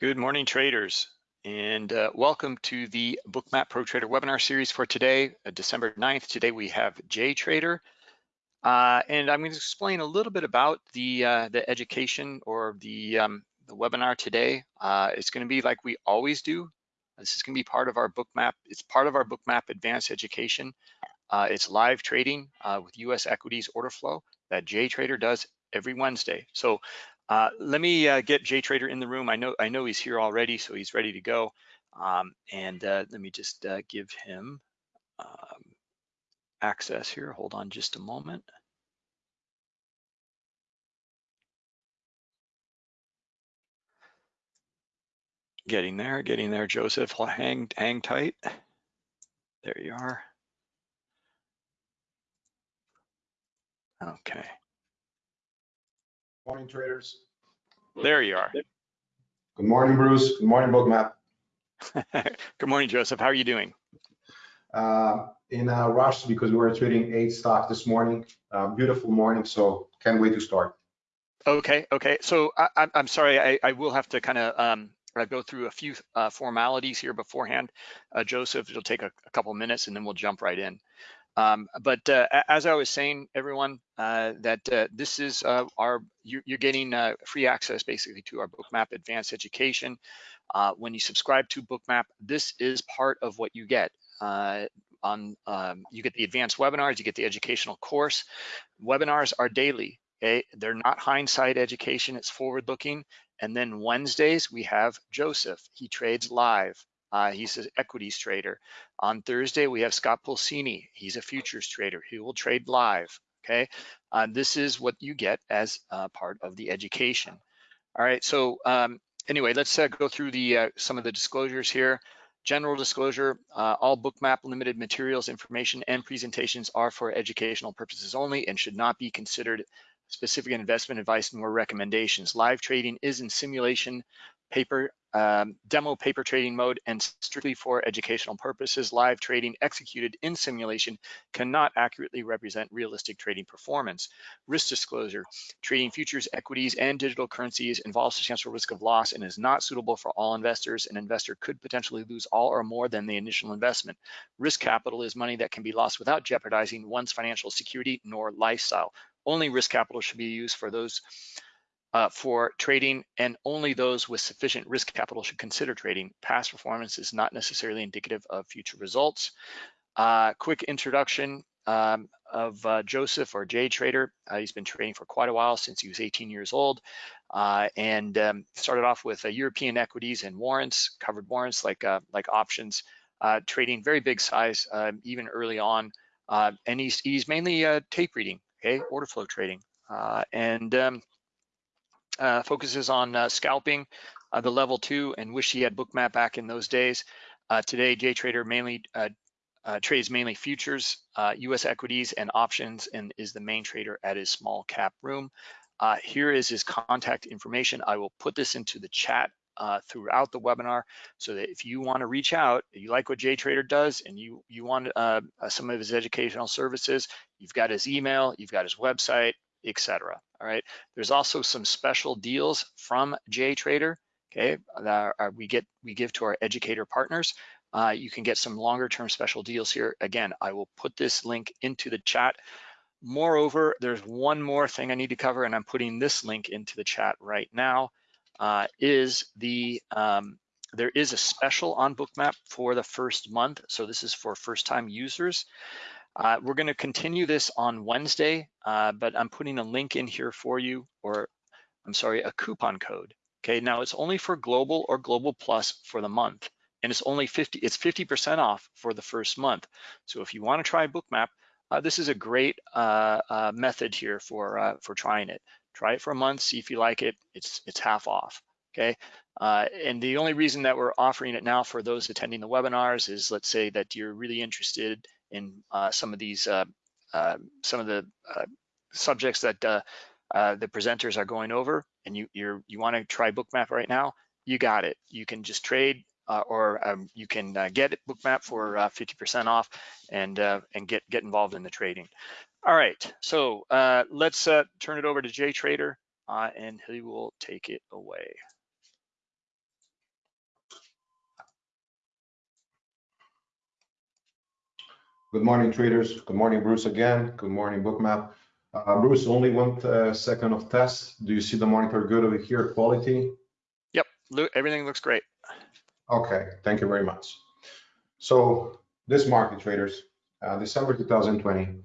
Good morning, traders, and uh, welcome to the Bookmap Pro Trader webinar series for today, uh, December 9th. Today we have JTrader, uh, and I'm going to explain a little bit about the uh, the education or the um, the webinar today. Uh, it's going to be like we always do. This is going to be part of our Bookmap. It's part of our Bookmap Advanced Education. Uh, it's live trading with U.S. equities order flow that Jay Trader does every Wednesday. So uh, let me uh, get JTrader in the room. I know I know he's here already, so he's ready to go. Um, and uh, let me just uh, give him um, access here. Hold on just a moment. Getting there, getting there, Joseph. Hang, hang tight. There you are. Okay. Morning, traders. There you are. Good morning, Bruce. Good morning, Bookmap. Good morning, Joseph. How are you doing? Uh, in a rush because we were trading eight stocks this morning. Uh, beautiful morning, so can't wait to start. Okay, okay. So I, am sorry, I, I, will have to kind of um, go through a few uh, formalities here beforehand. Uh, Joseph, it'll take a, a couple minutes and then we'll jump right in. Um, but uh, as I was saying, everyone, uh, that uh, this is uh, our, you're, you're getting uh, free access basically to our Bookmap Advanced Education. Uh, when you subscribe to Bookmap, this is part of what you get. on um, You get the advanced webinars, you get the educational course. Webinars are daily, okay? They're not hindsight education, it's forward looking. And then Wednesdays, we have Joseph. He trades live. Uh, he's an equities trader. On Thursday, we have Scott Pulcini. He's a futures trader. He will trade live, okay? Uh, this is what you get as uh, part of the education. All right, so um, anyway, let's uh, go through the uh, some of the disclosures here. General disclosure, uh, all bookmap limited materials, information, and presentations are for educational purposes only and should not be considered specific investment advice nor recommendations. Live trading is in simulation paper um, demo paper trading mode and strictly for educational purposes, live trading executed in simulation cannot accurately represent realistic trading performance. Risk disclosure, trading futures, equities, and digital currencies involves substantial risk of loss and is not suitable for all investors. An investor could potentially lose all or more than the initial investment. Risk capital is money that can be lost without jeopardizing one's financial security nor lifestyle. Only risk capital should be used for those uh, for trading and only those with sufficient risk capital should consider trading. Past performance is not necessarily indicative of future results. Uh, quick introduction um, of uh, Joseph or JTrader. Uh, he's been trading for quite a while since he was 18 years old uh, and um, started off with uh, European equities and warrants, covered warrants like, like options, trading very big size um, even early on. and he's, he's mainly tape reading, okay, order flow trading. and um, uh, focuses on uh, scalping, uh, the level two, and wish he had Bookmap back in those days. Uh, today, JTrader mainly uh, uh, trades mainly futures, U.S. equities, and options, and is the main trader at his small cap room. here is his contact information. I will put this into the chat throughout the webinar so that if you want to reach out, you like what JTrader does and you, you want some of his educational services, you've got his email, you've got his website, etc. All right. There's also some special deals from JTrader. Okay, that are, we get we give to our educator partners. Uh, you can get some longer term special deals here. Again, I will put this link into the chat. Moreover, there's one more thing I need to cover, and I'm putting this link into the chat right now. Uh, is the um, there is a special on Bookmap for the first month. So this is for first time users. Uh, we're going to continue this on Wednesday, uh, but I'm putting a link in here for you, or I'm sorry, a coupon code. Okay, now it's only for Global or Global Plus for the month, and it's only 50, it's 50% off for the first month. So if you want to try Bookmap, uh, this is a great uh, uh, method here for uh, for trying it. Try it for a month, see if you like it. It's it's half off. Okay, and the only reason that we're offering it now for those attending the webinars is, let's say that you're really interested in uh, some of these, uh, uh, some of the subjects that the presenters are going over and you you're, you want to try Bookmap right now, you got it. You can just trade uh, or um, you can uh, get Bookmap for 50% uh, off and and get get involved in the trading. All right, so let's turn it over to JTrader and he will take it away. Good morning, traders. Good morning, Bruce again. Good morning, Bookmap. Uh, Bruce, only one uh, second of test. Do you see the monitor good over here, quality? Yep, everything looks great. Okay, thank you very much. So this market traders, uh, December 2020,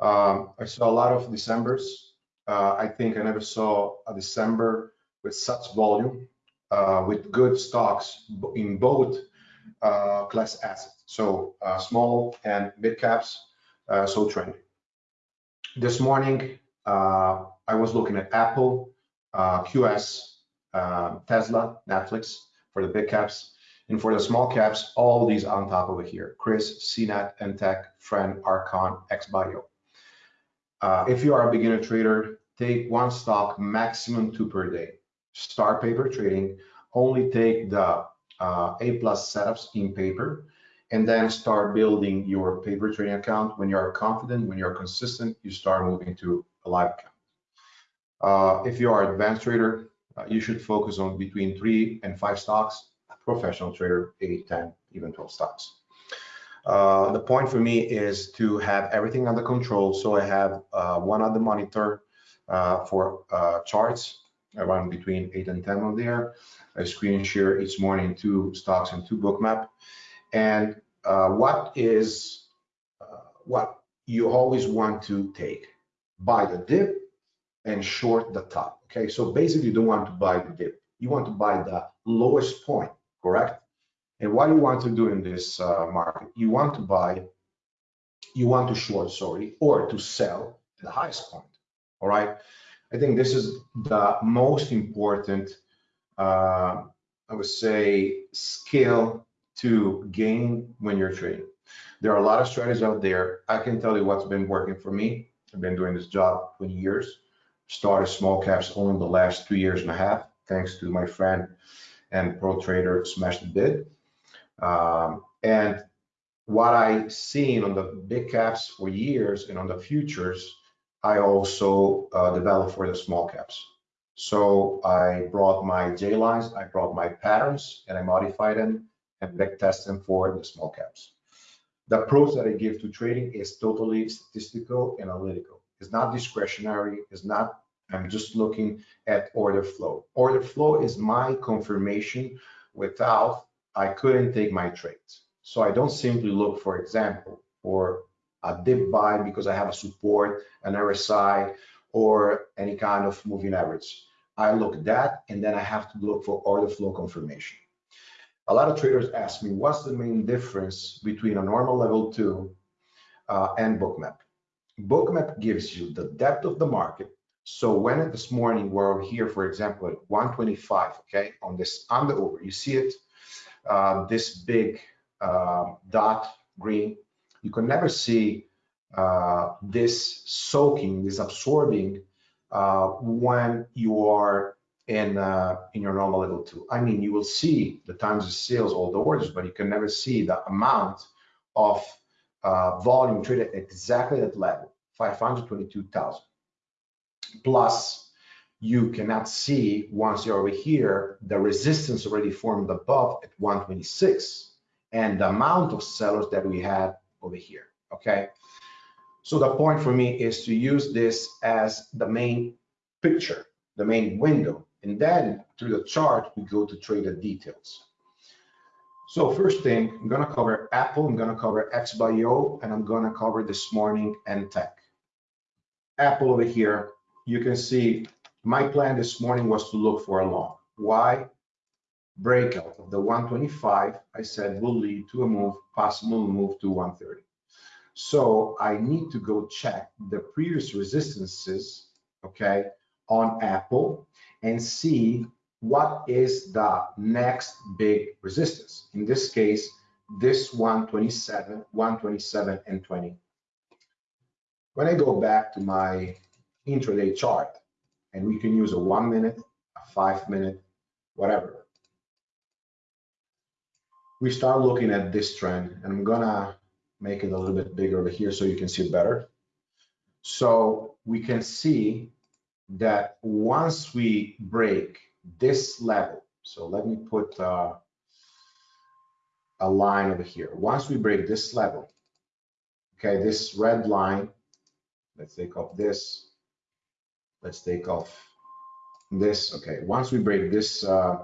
um, I saw a lot of Decembers. Uh, I think I never saw a December with such volume, uh, with good stocks in both class assets. So uh, small and mid caps, uh, so trending. This morning, I was looking at Apple, QS, Tesla, Netflix for the big caps. And for the small caps, all these on top over here, Chris, CNET, NTech, Friend, Archon, XBio. Uh, if you are a beginner trader, take one stock, maximum two per day. Start paper trading, only take the uh, A plus setups in paper, and then start building your paper trading account. When you're confident, when you're consistent, you start moving to a live account. Uh, if you are advanced trader, uh, you should focus on between three and five stocks. A professional trader, eight, 10, even 12 stocks. Uh, the point for me is to have everything under control. So I have uh, one other monitor uh, for uh, charts around between eight and 10 on there. I screen share each morning two stocks and two bookmap. And uh, what is uh, what you always want to take? Buy the dip and short the top. Okay, so basically you don't want to buy the dip. You want to buy the lowest point, correct? And what you want to do in this uh, market, you want to buy, you want to short, sorry, or to sell the highest point. All right. I think this is the most important, uh, I would say, skill to gain when you're trading. There are a lot of strategies out there. I can tell you what's been working for me. I've been doing this job 20 years. Started small caps only the last two years and a half, thanks to my friend and pro trader Smash the Bid. Um, and what I seen on the big caps for years and on the futures I also uh, developed for the small caps. So I brought my J lines, I brought my patterns, and I modified them and back test them for the small caps. The approach that I give to trading is totally statistical, analytical. It's not discretionary. It's not. I'm just looking at order flow. Order flow is my confirmation. Without, I couldn't take my trades. So I don't simply look, for example, for a dip buy because I have a support, an RSI, or any kind of moving average. I look at that, and then I have to look for order flow confirmation. A lot of traders ask me, what's the main difference between a normal level two uh, and bookmap? Bookmap gives you the depth of the market. So when this morning we're here, for example, at 125, okay, on this on the over, you see it, uh, this big uh, dot green you can never see uh, this soaking, this absorbing uh, when you are in uh, in your normal level two. I mean, you will see the times of sales, all the orders, but you can never see the amount of uh, volume traded exactly at level, 522,000. Plus, you cannot see once you're over here, the resistance already formed above at 126 and the amount of sellers that we had over here, okay? So the point for me is to use this as the main picture, the main window, and then through the chart, we go to trade the details. So first thing, I'm gonna cover Apple, I'm gonna cover XBio, and I'm gonna cover this morning NTech. Apple over here, you can see my plan this morning was to look for a long. Why? Breakout of the 125, I said will lead to a move, possible move to 130. So I need to go check the previous resistances, okay, on Apple and see what is the next big resistance. In this case, this 127, 127 and 20. When I go back to my intraday chart, and we can use a one minute, a five minute, whatever, we start looking at this trend and I'm gonna make it a little bit bigger over here so you can see it better. So we can see that once we break this level, so let me put uh, a line over here. Once we break this level, Okay, this red line, let's take off this. Let's take off this. Okay, once we break this uh,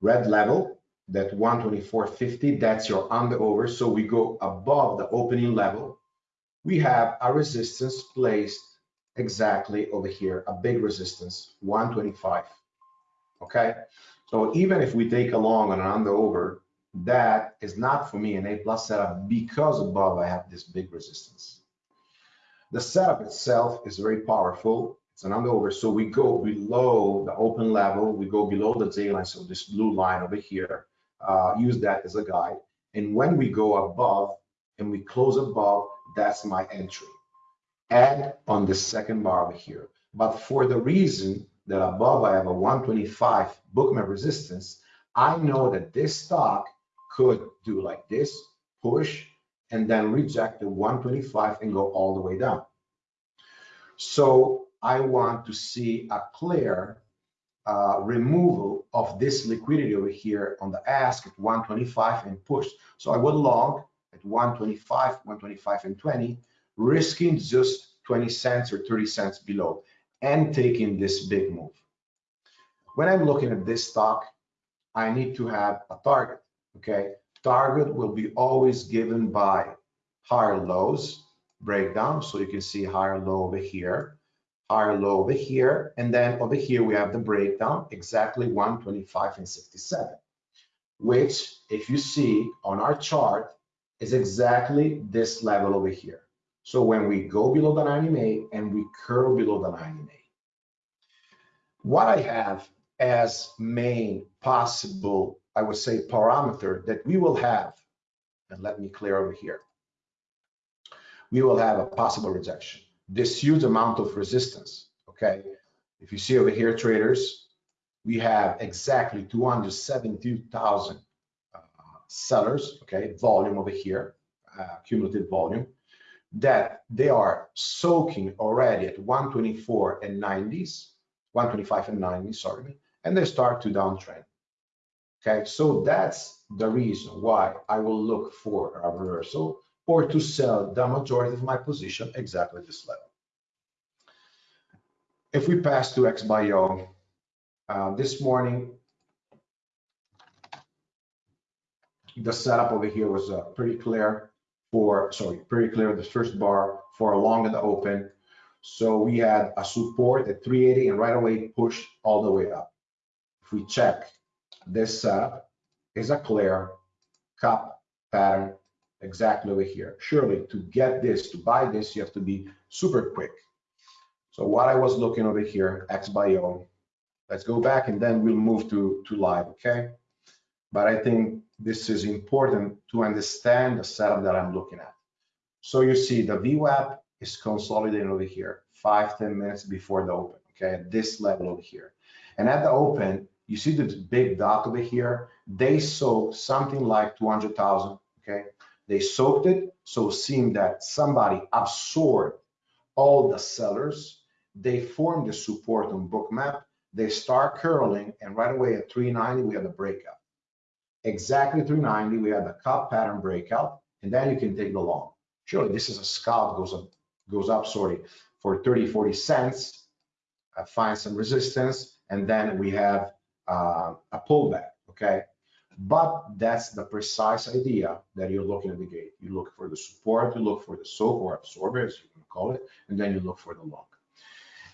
red level, that 124.50, that's your under over. So we go above the opening level. We have a resistance placed exactly over here, a big resistance, 125. Okay, so even if we take a long on an under over, that is not for me an A plus setup because above I have this big resistance. The setup itself is very powerful. It's an under over, so we go below the open level, we go below the J line, so this blue line over here, uh, use that as a guide. And when we go above and we close above, that's my entry. And on the second bar over here. But for the reason that above I have a 125 bookmap resistance, I know that this stock could do like this, push, and then reject the 125 and go all the way down. So I want to see a clear uh, removal of this liquidity over here on the ask at 125 and push. So I would long at 125, 125 and 20, risking just 20 cents or 30 cents below and taking this big move. When I'm looking at this stock, I need to have a target okay? Target will be always given by higher lows breakdown. So you can see higher low over here, higher low over here, and then over here we have the breakdown exactly 125 and 67, which if you see on our chart is exactly this level over here. So when we go below the 90 MA and we curl below the 90 MA, what I have as main possible I would say, parameter that we will have, and let me clear over here, we will have a possible rejection. This huge amount of resistance, okay? If you see over here, traders, we have exactly 272,000 uh, sellers, okay, volume over here, uh, cumulative volume, that they are soaking already at 124 and 90s, 125 and 90, sorry, and they start to downtrend. Okay, so that's the reason why I will look for a reversal or to sell the majority of my position exactly this level. If we pass to XBIO, uh, this morning, the setup over here was uh, pretty clear for, sorry, pretty clear the first bar for a long the open. So we had a support at 380 and right away pushed all the way up. If we check this uh, is a clear cup pattern exactly over here. Surely to get this, to buy this, you have to be super quick. So what I was looking over here, XBIO, let's go back and then we'll move to, to live, okay? But I think this is important to understand the setup that I'm looking at. So you see the VWAP is consolidating over here, five ten minutes before the open, okay, at this level over here. And at the open, you see the big dot over here? They soaked something like 200,000, okay? They soaked it, so seeing that somebody absorbed all the sellers, they formed the support on bookmap, they start curling, and right away at 390, we had a breakout. Exactly 390, we had the cup pattern breakout, and then you can take the long. Surely this is a scalp goes up, goes up, sorry, for 30, 40 cents, I find some resistance, and then we have uh, a pullback, okay? But that's the precise idea that you're looking at the gate. You look for the support, you look for the soak or absorber, as you can call it, and then you look for the long.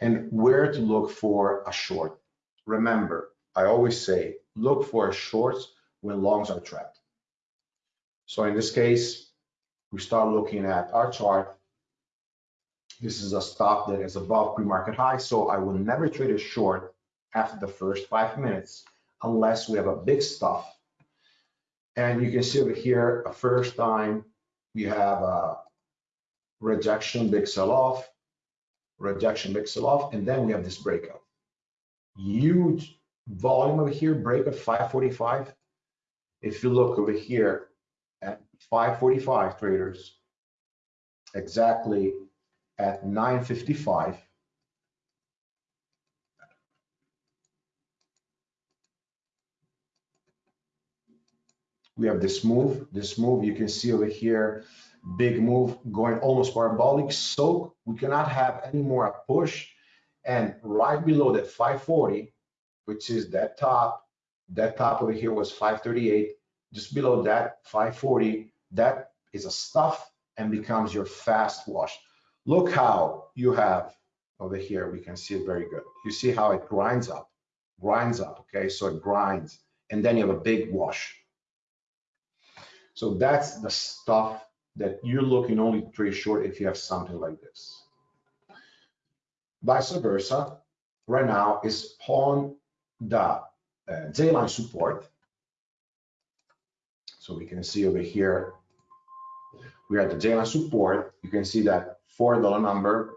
And where to look for a short. Remember, I always say, look for shorts when longs are trapped. So in this case, we start looking at our chart. This is a stock that is above pre-market high, so I will never trade a short after the first five minutes, unless we have a big stuff. And you can see over here, a first time we have a rejection, big sell off, rejection, big sell off, and then we have this breakout. Huge volume over here, break at 545. If you look over here at 545 traders, exactly at 955, we have this move. This move you can see over here big move going almost parabolic. So we cannot have any more a push. And right below that 540, which is that top, that top over here was 538. Just below that 540, that is a stuff and becomes your fast wash. Look how you have over here, we can see it very good. You see how it grinds up, grinds up, okay? So it grinds, and then you have a big wash. So that's the stuff that you're looking only to short if you have something like this. Vice versa, right now is on the uh, J-line support. So we can see over here, we are the J-line support. You can see that $4 number.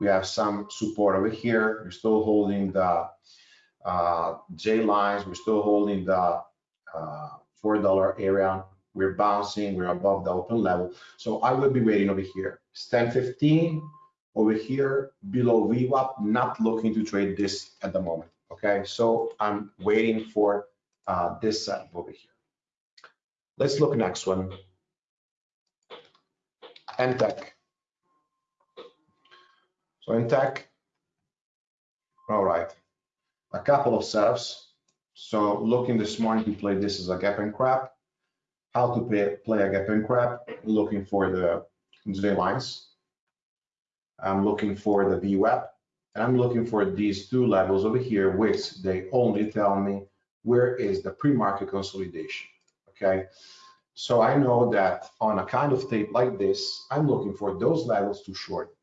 We have some support over here. We're still holding the uh, J lines. We're still holding the uh, $4 area we're bouncing, we're above the open level. So I will be waiting over here. It's 10.15 over here below VWAP, not looking to trade this at the moment. Okay, so I'm waiting for uh, this setup over here. Let's look next one. NTech. So NTech, all right, a couple of setups. So looking this morning to play this as a gap and crap how to play, play a gap and crap, looking for the J lines. I'm looking for the VWAP, and I'm looking for these two levels over here, which they only tell me where is the pre-market consolidation, okay? So I know that on a kind of tape like this, I'm looking for those levels to short.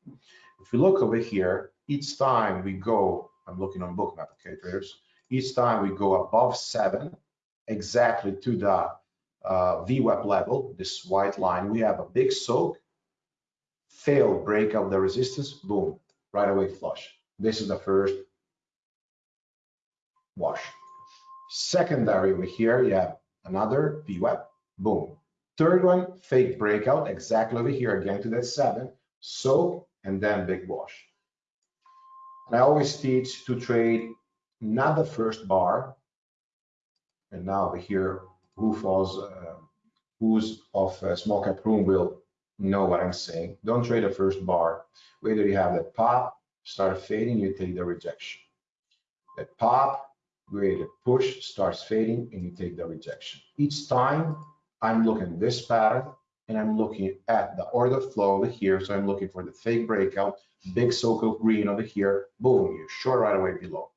If we look over here, each time we go, I'm looking on bookmap, okay, traders, each time we go above seven, exactly to the uh, VWAP level, this white line, we have a big soak, fail, break of the resistance, boom, right away flush. This is the first wash. Secondary over here, you have another VWAP, boom. Third one, fake breakout, exactly over here, again to that seven, soak, and then big wash. And I always teach to trade not the first bar, and now over here, who falls, uh, who's of small cap room will know what I'm saying. Don't trade the first bar. Whether you have that pop, start fading, you take the rejection. That pop, the push starts fading and you take the rejection. Each time I'm looking this pattern and I'm looking at the order flow over here. So I'm looking for the fake breakout, big circle green over here, boom, you short right away below.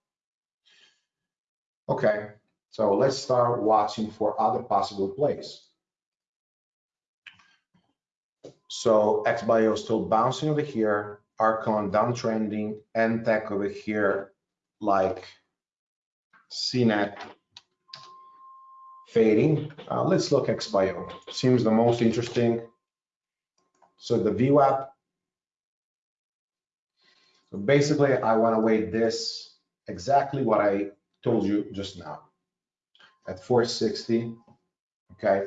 Okay, so let's start watching for other possible plays. So XBio still bouncing over here, Archon downtrending, NTech over here, like CNET fading. Uh, let's look XBio. Seems the most interesting. So the VWAP. So basically, I want to weight this exactly what I told you just now at 460. Okay.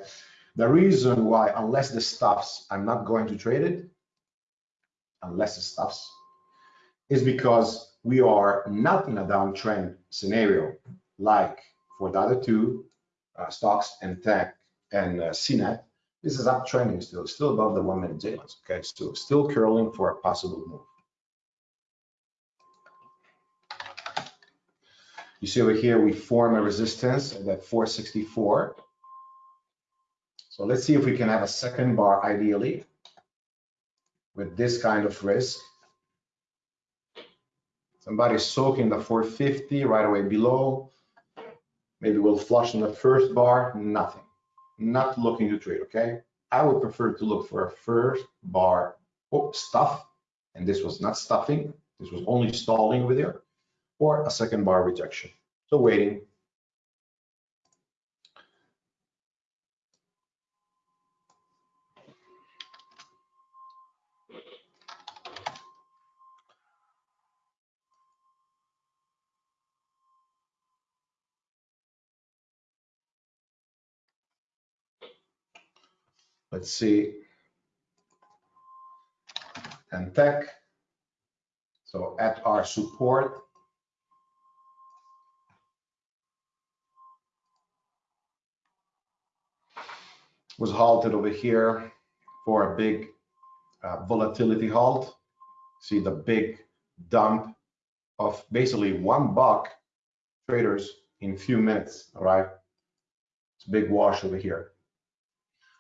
The reason why, unless this stops, I'm not going to trade it, unless it stops, is because we are not in a downtrend scenario like for the other two uh, stocks NTech and uh, CNET. This is uptrending still, still above the one minute lines. Okay, so still curling for a possible move. You see over here, we form a resistance at that 464. So let's see if we can have a second bar ideally with this kind of risk. Somebody soaking the 450 right away below. Maybe we'll flush in the first bar, nothing. Not looking to trade, okay? I would prefer to look for a first bar oh, stuff, and this was not stuffing, this was only stalling over there or a second bar rejection. So waiting. Let's see. NTech. So at our support, was halted over here for a big uh, volatility halt. See the big dump of basically one buck traders in few minutes, all right? It's a big wash over here.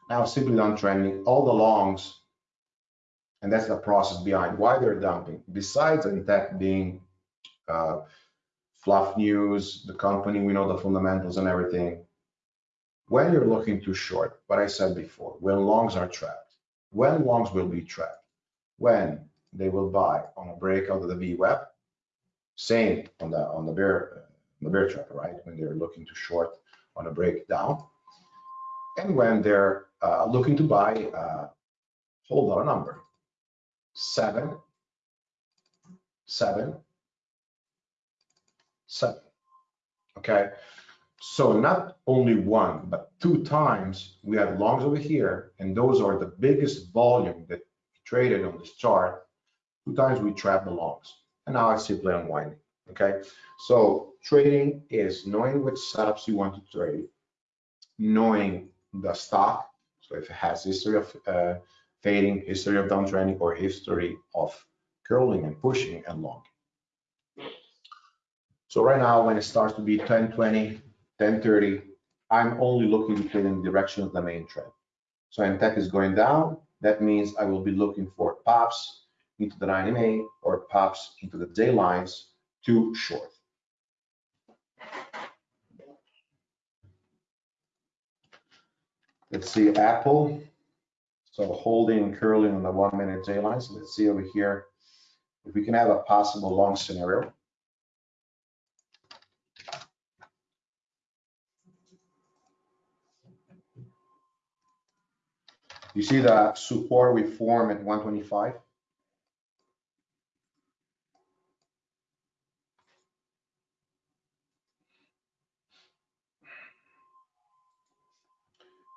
Now simply downtrending, all the longs, and that's the process behind why they're dumping. Besides Intact being uh, fluff news, the company, we know the fundamentals and everything. When you're looking to short, what I said before, when longs are trapped, when longs will be trapped, when they will buy on a breakout of the VWAP, same on the on the bear on the bear chart, right? When they're looking to short on a breakdown, and when they're uh, looking to buy, uh, hold on a number, seven, seven, seven. Okay, so not only one, but two times we had longs over here, and those are the biggest volume that traded on this chart. Two times we trapped the longs, and now it's simply unwinding. Okay, so trading is knowing which setups you want to trade, knowing the stock, so if it has history of uh, fading, history of downtrending, or history of curling and pushing and long. So right now, when it starts to be 1020, 1030, I'm only looking in the direction of the main trend. So when tech is going down, that means I will be looking for pops into the 90 or pops into the J lines to short. Let's see Apple. So holding and curling on the one minute J lines. Let's see over here if we can have a possible long scenario. You see the support we form at 125?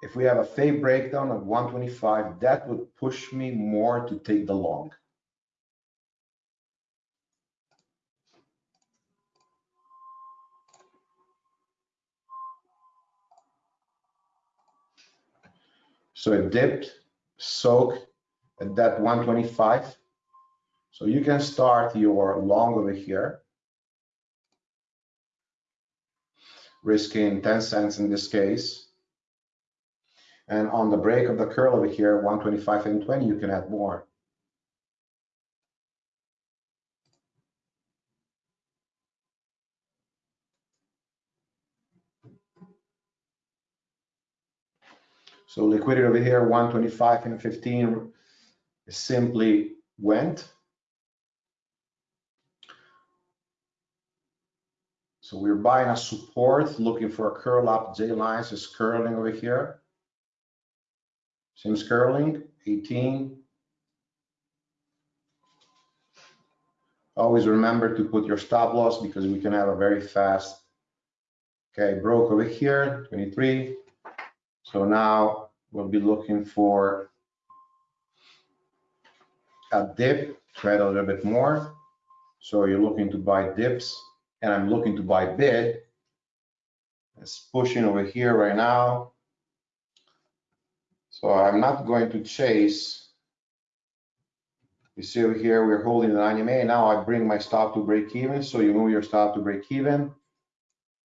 If we have a fake breakdown of 125, that would push me more to take the long. So it dipped, soak at that 125. So you can start your long over here, risking 10 cents in this case. And on the break of the curl over here, 125 and 20, you can add more. So liquidity over here, 125 and 15 simply went. So we're buying a support, looking for a curl up. J lines is curling over here. Same curling, 18. Always remember to put your stop loss because we can have a very fast, okay, broke over here, 23. So now we'll be looking for a dip, trade a little bit more. So you're looking to buy dips and I'm looking to buy bid. It's pushing over here right now. So I'm not going to chase. You see over here, we're holding the 90 MA. Now I bring my stop to break even. So you move your stop to break even.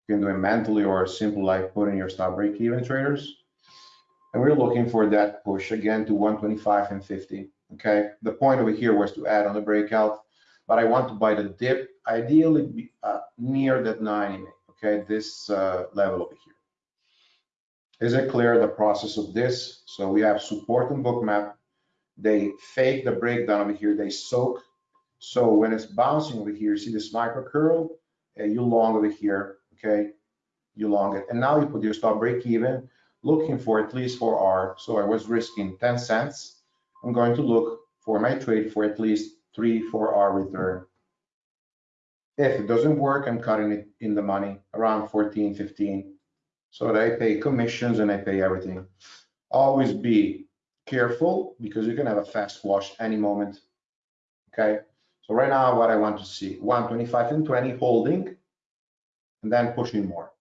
You can do it mentally or simple like putting your stop break even traders. And we're looking for that push again to 125 and 50. Okay, the point over here was to add on the breakout, but I want to buy the dip, ideally uh, near that 90. Okay, this uh, level over here. Is it clear the process of this? So we have support and Bookmap They fake the breakdown over here. They soak. So when it's bouncing over here, see this micro curl, uh, you long over here. Okay, you long it, and now you put your stop break even looking for at least 4R. So I was risking 10 cents. I'm going to look for my trade for at least 3, 4R return. If it doesn't work, I'm cutting it in the money around 14, 15. So that I pay commissions and I pay everything. Always be careful because you can have a fast wash any moment. Okay. So right now, what I want to see 125 and 20 holding and then pushing more.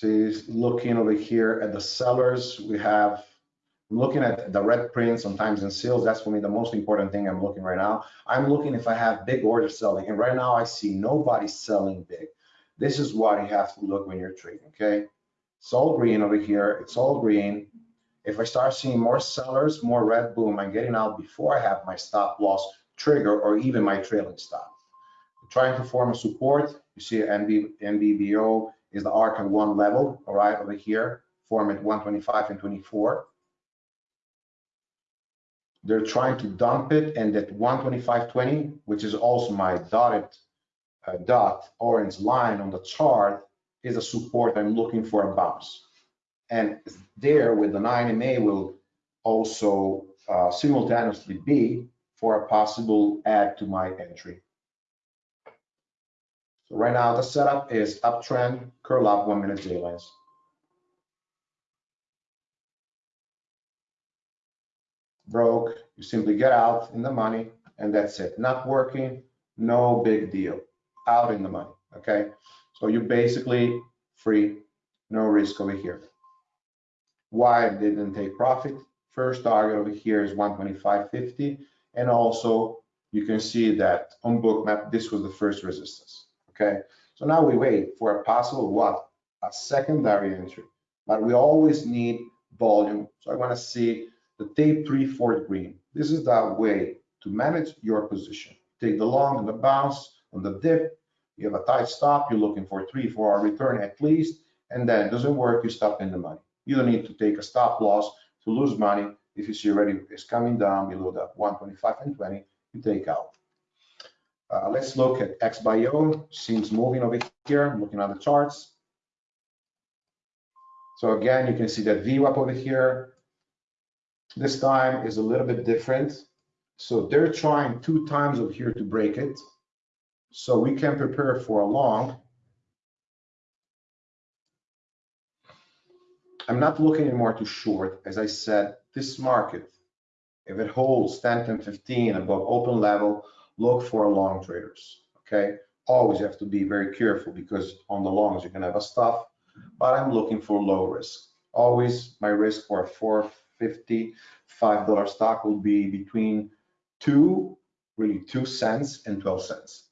See, looking over here at the sellers, we have I'm looking at the red print sometimes in sales. That's for me the most important thing I'm looking right now. I'm looking if I have big order selling. And right now I see nobody selling big. This is what you have to look when you're trading, okay? It's all green over here. It's all green. If I start seeing more sellers, more red, boom, I'm getting out before I have my stop loss trigger or even my trailing stop. I'm trying to form a support. You see NB, NBBO is the arc on one level, all right, over here, form at 125 and 24 they're trying to dump it and that 125.20, which is also my dotted uh, dot orange line on the chart, is a support I'm looking for a bounce. And there with the 9 MA will also uh, simultaneously be for a possible add to my entry. So right now the setup is uptrend, curl up, one minute J lines. broke, you simply get out in the money and that's it. Not working, no big deal. Out in the money, okay? So you basically free, no risk over here. Why I didn't take profit? First target over here is 125.50 and also you can see that on Bookmap this was the first resistance, okay? So now we wait for a possible what? A secondary entry, but we always need volume. So I wanna see the day tape three fourth green. This is the way to manage your position. Take the long and the bounce on the dip. You have a tight stop. You're looking for three, four hour return at least. And then it doesn't work. You stop in the money. You don't need to take a stop loss to lose money. If you see already it's coming down below that 125 and 20, you take out. Uh, let's look at XBio. Seems moving over here. I'm looking at the charts. So again, you can see that VWAP over here. This time is a little bit different. So they're trying two times over here to break it. So we can prepare for a long. I'm not looking anymore to short. As I said, this market, if it holds 10, 10, 15 above open level, look for long traders, okay? Always have to be very careful because on the longs you can have a stop, but I'm looking for low risk. Always my risk for a four, $55 stock will be between two, really two cents and 12 cents.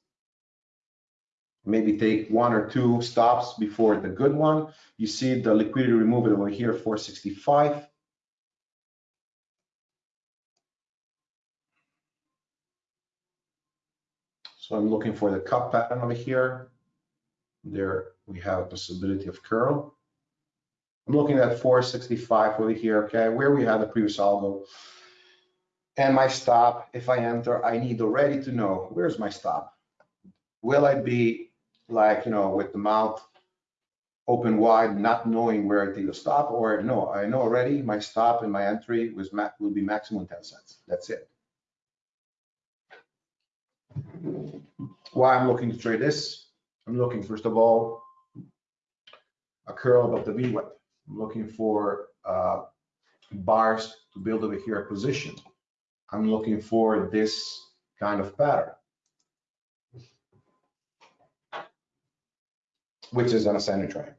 Maybe take one or two stops before the good one. You see the liquidity removal over here, 465. I'm looking for the cup pattern over here. There we have a possibility of curl. I'm looking at 465 over here, okay, where we had the previous algo. And my stop, if I enter, I need already to know, where's my stop? Will I be like, you know, with the mouth open wide, not knowing where I take a stop, or no, I know already my stop and my entry was will be maximum 10 cents. That's it. Why I'm looking to trade this? I'm looking, first of all, a curl above the VWAP. I'm looking for uh, bars to build over here a position. I'm looking for this kind of pattern, which is an ascending triangle.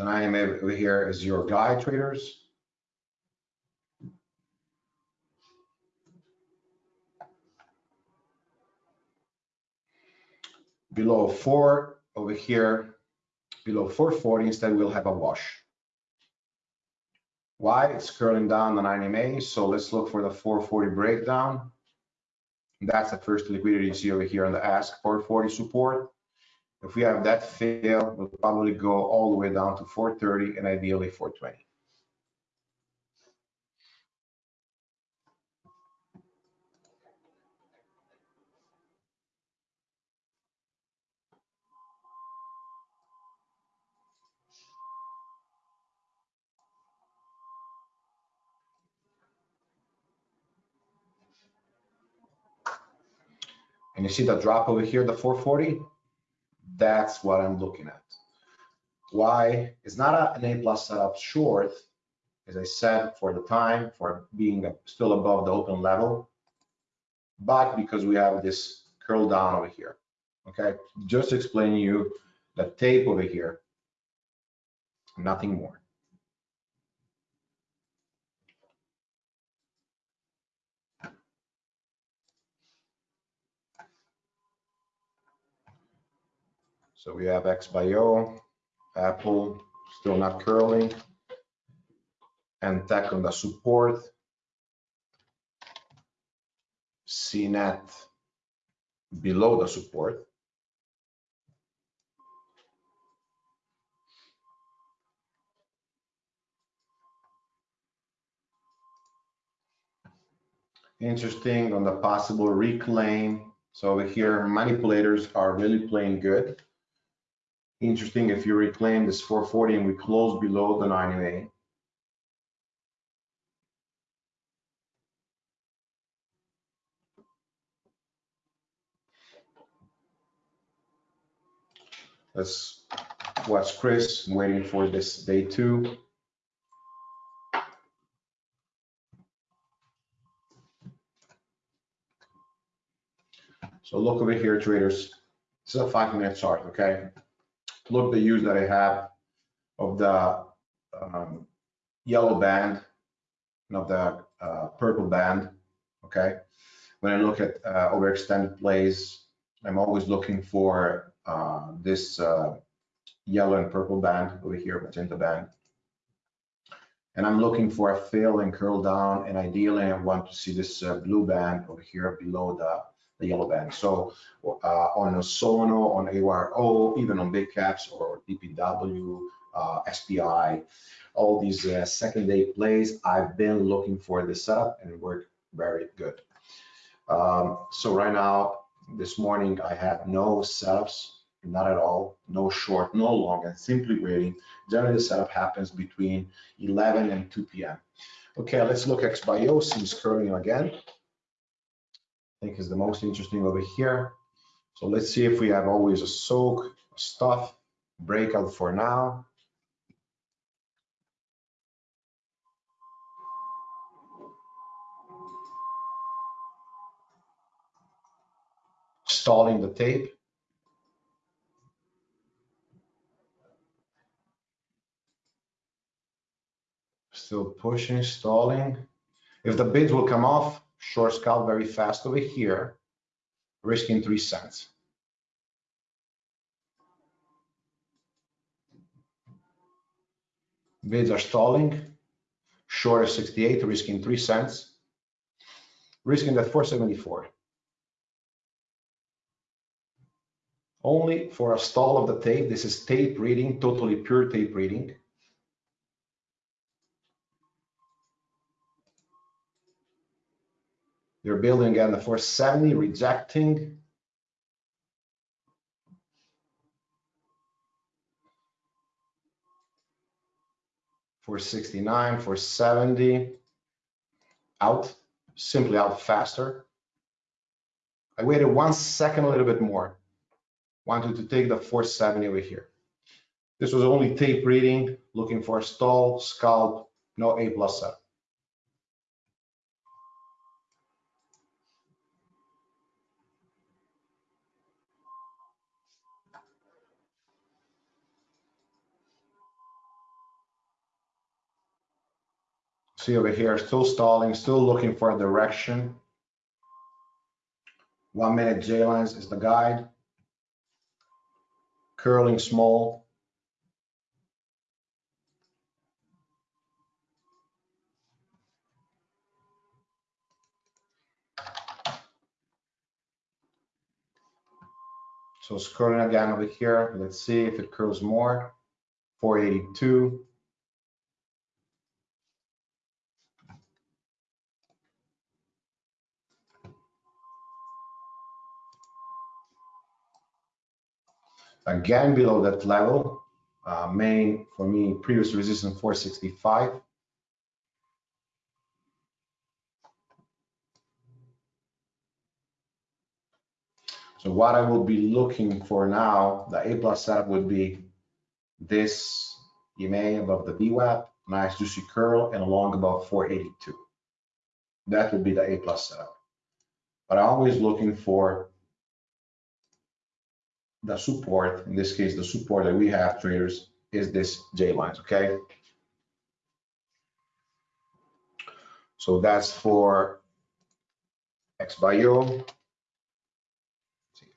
Then I am over here as your guide traders. Below four over here, below 440, instead we'll have a wash. Why? It's curling down the 90 MA, so let's look for the 440 breakdown. That's the first liquidity you see over here on the ask 440 support. If we have that fail, we'll probably go all the way down to 430 and ideally 420. And you see the drop over here, the 440? That's what I'm looking at. Why? It's not a, an A plus setup short, as I said, for the time, for being still above the open level, but because we have this curl down over here. Okay, just explain you the tape over here, nothing more. So we have XBio, Apple still not curling, and tech on the support, CNET below the support. Interesting on the possible reclaim. So over here, manipulators are really playing good. Interesting if you reclaim this 440 and we close below the 90 Let's watch Chris waiting for this day two. So look over here, traders. This is a five minute chart, okay? Look the use that I have of the um, yellow band and of the uh, purple band, okay? When I look at uh, overextended plays, I'm always looking for uh, this uh, yellow and purple band over here, magenta band. And I'm looking for a fill and curl down, and ideally I want to see this uh, blue band over here below the, the yellow band. So on a Sono, on AYRO, even on big caps or DPW, SPI, all these uh, second day plays, I've been looking for this setup and it worked very good. Um, so right now, this morning, I had no setups not at all, no short, no long, and simply waiting. Generally, the setup happens between 11 and 2 p.m. Okay, let's look at XBIO, seems curling again. I think is the most interesting over here. So let's see if we have always a soak, stuff, breakout for now. Stalling the tape. still pushing, stalling. If the bids will come off, short scalp very fast over here, risking three cents. Bids are stalling, short is 68, risking three cents, risking that 474. Only for a stall of the tape, this is tape reading, totally pure tape reading. They're building again the 470, rejecting. Four sixty nine, four seventy, out, simply out faster. I waited one second, a little bit more. Wanted to take the 470 over here. This was only tape reading, looking for a stall, scalp, no A plus plus seven. See over here, still stalling, still looking for a direction. One minute J lines is the guide. Curling small. So it's curling again over here. Let's see if it curls more. 482. Again below that level. Uh, main for me, previous resistance 465. So what I will be looking for now, the A plus setup would be this EMA above the VWAP, nice juicy curl, and along above 482. That would be the A plus setup. But I'm always looking for the support, in this case, the support that we have traders is this J lines, okay? So that's for XBio,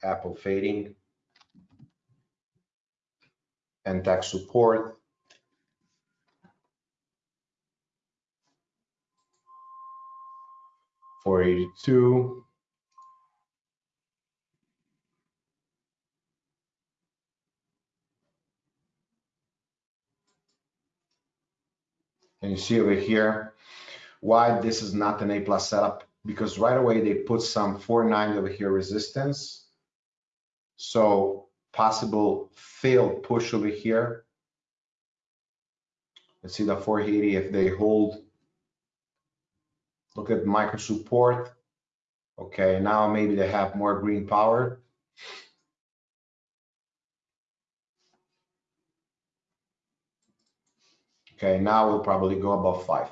Apple fading, and tech support. Four eighty-two. And you see over here why this is not an A plus setup because right away they put some 490 over here resistance. So possible failed push over here. Let's see the 480 if they hold. Look at micro support. Okay, now maybe they have more green power. Okay, now we'll probably go above five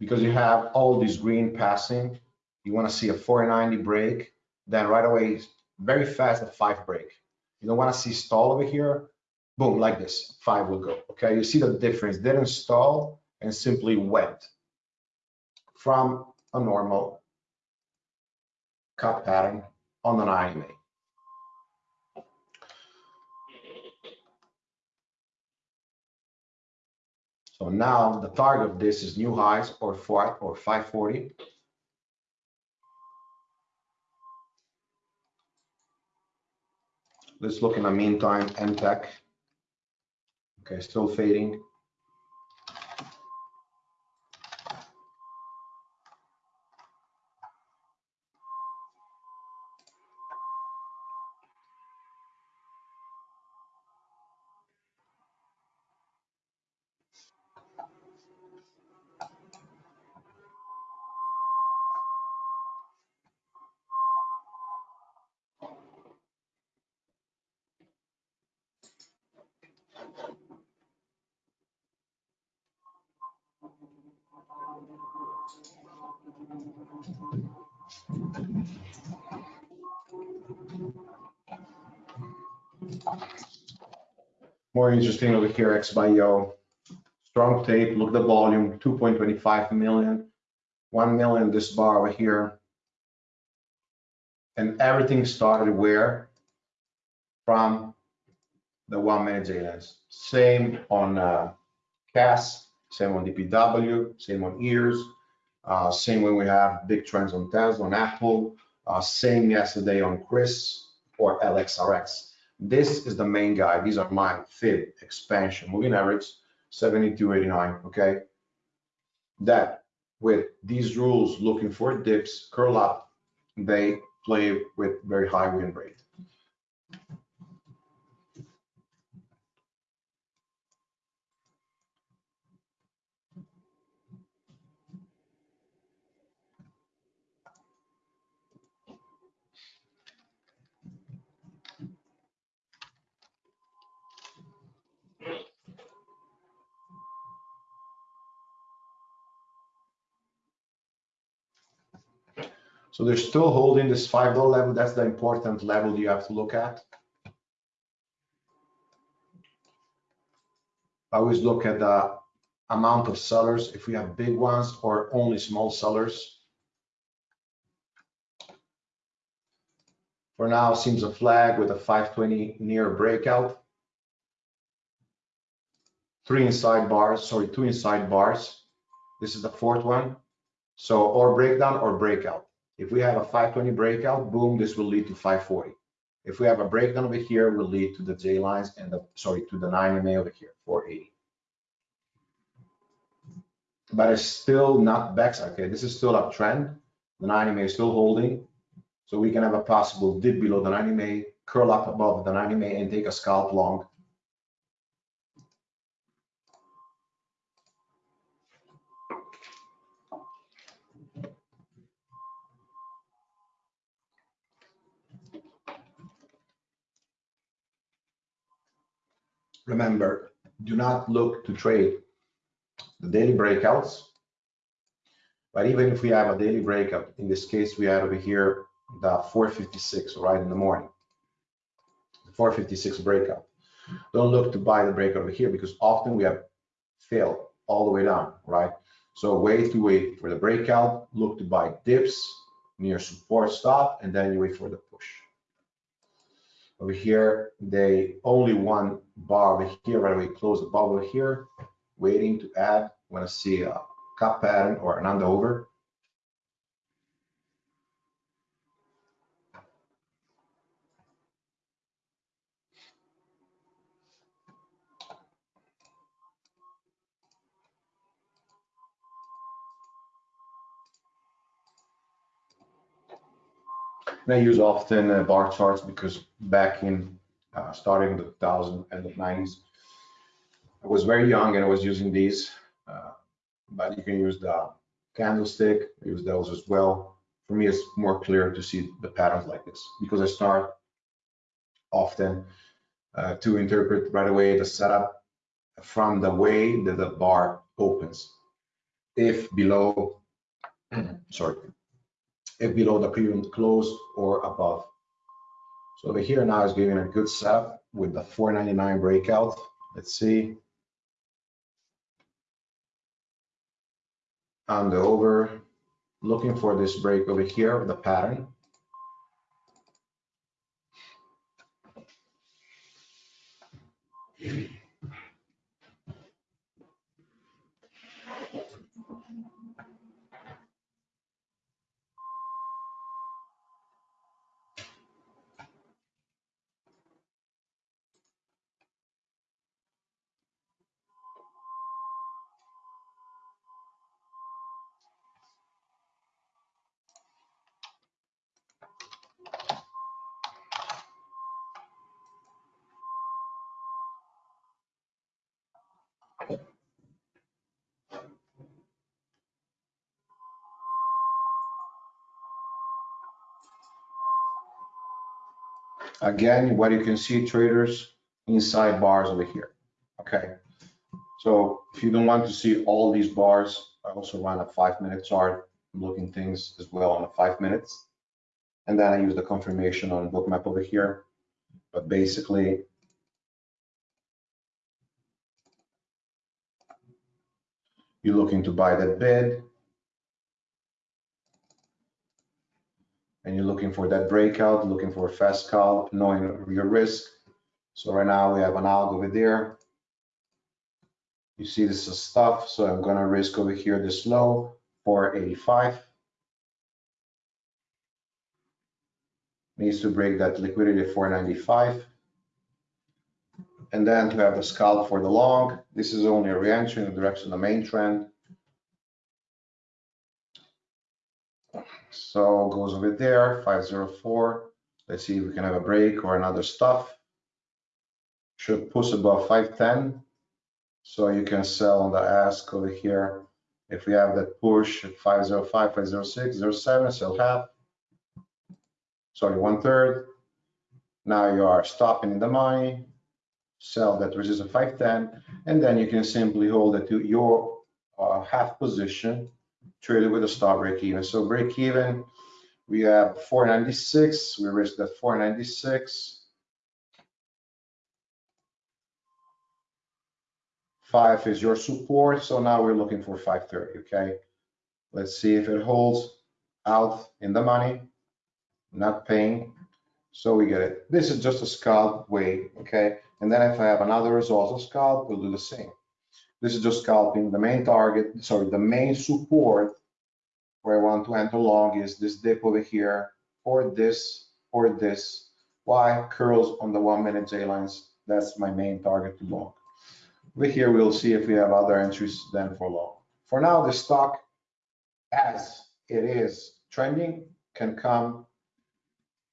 because you have all this green passing. You want to see a 490 break, then right away, very fast a five break. You don't want to see stall over here. Boom, like this, five will go. Okay, you see the difference. Didn't stall and simply went from a normal cup pattern on an EMA. So now the target of this is new highs or four or 540. Let's look in the meantime, NTech. Okay, still fading. Interesting over here, XBio. Strong tape, look at the volume, 2.25 million, 1 million this bar over here. And everything started where? From the one minute J-lines. Same on uh, CAS, same on DPW, same on ears, uh, same when we have big trends on Tesla, on Apple, uh, same yesterday on Chris or LXRX. This is the main guy. These are my fib expansion, moving average 72.89, okay? That with these rules looking for dips, curl up, they play with very high win rate. So they're still holding this five dollar level. That's the important level you have to look at. I always look at the amount of sellers, if we have big ones or only small sellers. For now, seems a flag with a 520 near breakout. Three inside bars, sorry, two inside bars. This is the fourth one. So or breakdown or breakout. If we have a 520 breakout, boom, this will lead to 540. If we have a breakdown over here, will lead to the J lines and the, sorry, to the 9 MA over here, 480. But it's still not back, okay, this is still uptrend. The 9 MA is still holding. So we can have a possible dip below the 90 MA, curl up above the 90 MA and take a scalp long remember, do not look to trade the daily breakouts. But even if we have a daily breakout, in this case, we had over here the 456, right in the morning. The 456 breakout. Don't look to buy the breakout over here because often we have failed all the way down, right? So wait to wait for the breakout, look to buy dips near support stop, and then you wait for the. Over here, they only one bar over here, right away close the bubble here, waiting to add when I see a cup pattern or an under over. And I use often uh, bar charts because back in uh, starting the 2000 and the 90s, I was very young and I was using these, uh, but you can use the candlestick, use those as well. For me, it's more clear to see the patterns like this because I start often uh, to interpret right away the setup from the way that the bar opens. If below, sorry, if below the previous close or above. So over here now is giving a good setup with the 499 breakout. Let's see. And the over, looking for this break over here, of the pattern. Again, what you can see traders inside bars over here. Okay. So if you don't want to see all these bars, I also run a five minute chart, I'm looking things as well on the five minutes. And then I use the confirmation on bookmap over here. But basically, you're looking to buy that bid, and you're looking for that breakout, looking for a fast call, knowing your risk. So right now we have an algo over there. You see this is stuff, so I'm gonna risk over here this low, 485. Needs to break that liquidity at 495. And then to have the scalp for the long, this is only a reentry in the direction of the main trend. So goes over there, 504. Let's see if we can have a break or another stuff. Should push above 510. So you can sell on the ask over here. If we have that push at 505, 506, 07, sell half. Sorry, one third. Now you are stopping the money. Sell that resistance 510, and then you can simply hold it to your uh, half position traded with a stop break even. So break even, we have 496. We risked at 496. Five is your support. So now we're looking for 530. Okay. Let's see if it holds out in the money, not paying. So we get it. This is just a scalp way. Okay. And then if I have another result of scalp, we'll do the same. This is just scalping. The main target, sorry, the main support where I want to enter long is this dip over here, or this, or this. Why? Curls on the one minute J lines. That's my main target to long. Over here, we'll see if we have other entries then for long. For now, the stock, as it is trending, can come,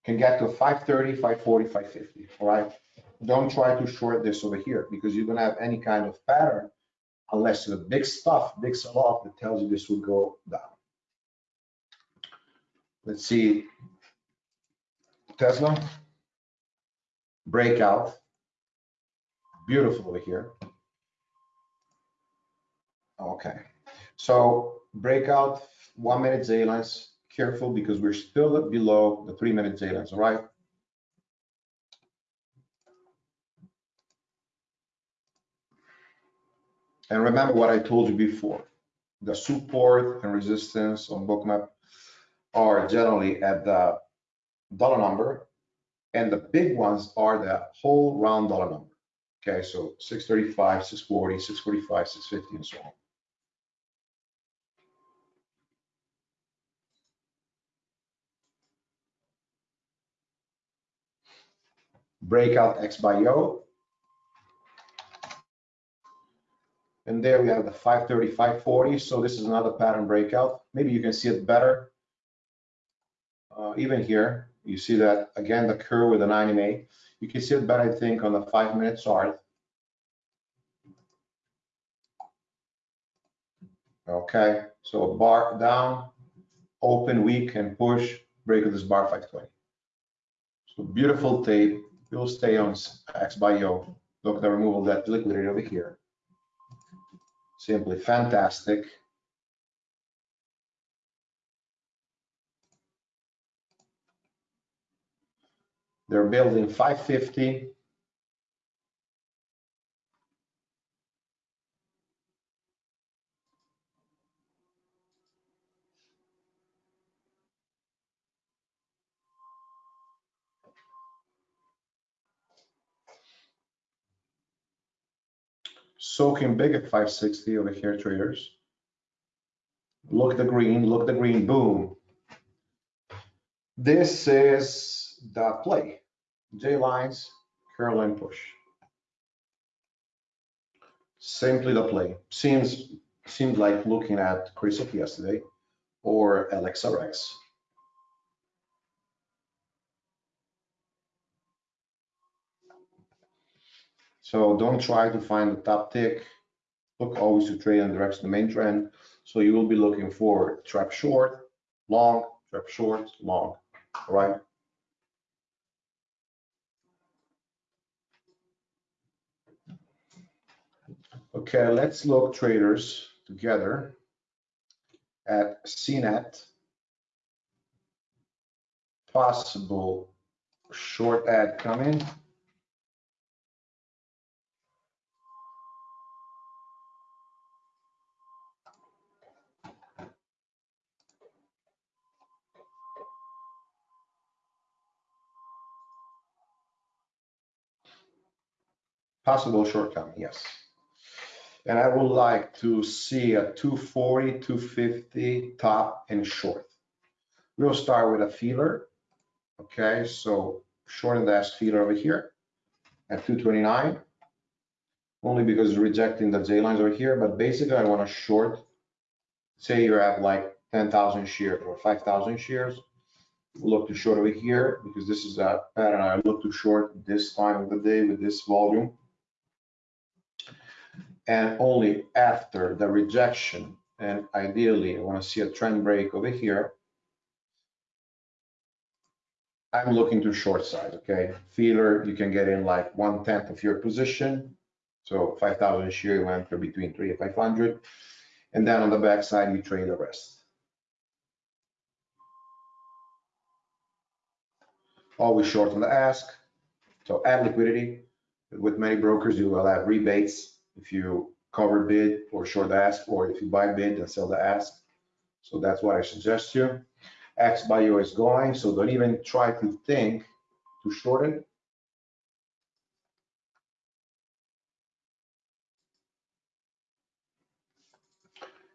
can get to 530, 540, 550, all right? Don't try to short this over here because you don't have any kind of pattern unless the big stuff, big sell-off that tells you this will go down. Let's see. Tesla breakout. beautiful over here. Okay, so breakout one minute J lines. Careful because we're still below the three minute J lines, all right? And remember what I told you before, the support and resistance on bookmap are generally at the dollar number and the big ones are the whole round dollar number. Okay, so 635, 640, 645, 650, and so on. Breakout X by O. And there we have the 530, 540. So this is another pattern breakout. Maybe you can see it better. Uh, even here, you see that again, the curve with the 90 MA. You can see it better, I think, on the five minute chart. Okay, so bar down, open weak and push, break of this bar 520. So beautiful tape. You'll stay on XBio. Look at the removal that liquidity over here. Simply fantastic. They're building 550. Soaking big at 560 over here, traders. Look the green, look the green, boom. This is the play. J lines, curl and push. Simply the play. Seems seemed like looking at Chrysaor yesterday or LXRX. So don't try to find the top tick. Look always to trade in the direction of the main trend. So you will be looking for trap short, long, trap short, long, all right? Okay, let's look traders together at CNET. Possible short ad coming. Possible shortcoming, yes. And I would like to see a 240, 250 top and short. We'll start with a feeler. Okay, so short and dash feeler over here at 229. Only because it's rejecting the J lines over here, but basically I want to short, say you're at like 10,000 shares or 5,000 shares. Look to short over here because this is a pattern I look to short this time of the day with this volume and only after the rejection, and ideally I want to see a trend break over here, I'm looking to short side, okay? Feeler, you can get in like one tenth of your position. So 5,000 share, you enter between three and 500. And then on the back side, you trade the rest. Always short on the ask. So add liquidity. With many brokers, you will have rebates if you cover bid or short ask, or if you buy bid and sell the ask. So that's what I suggest you. XBio is going, so don't even try to think to short it.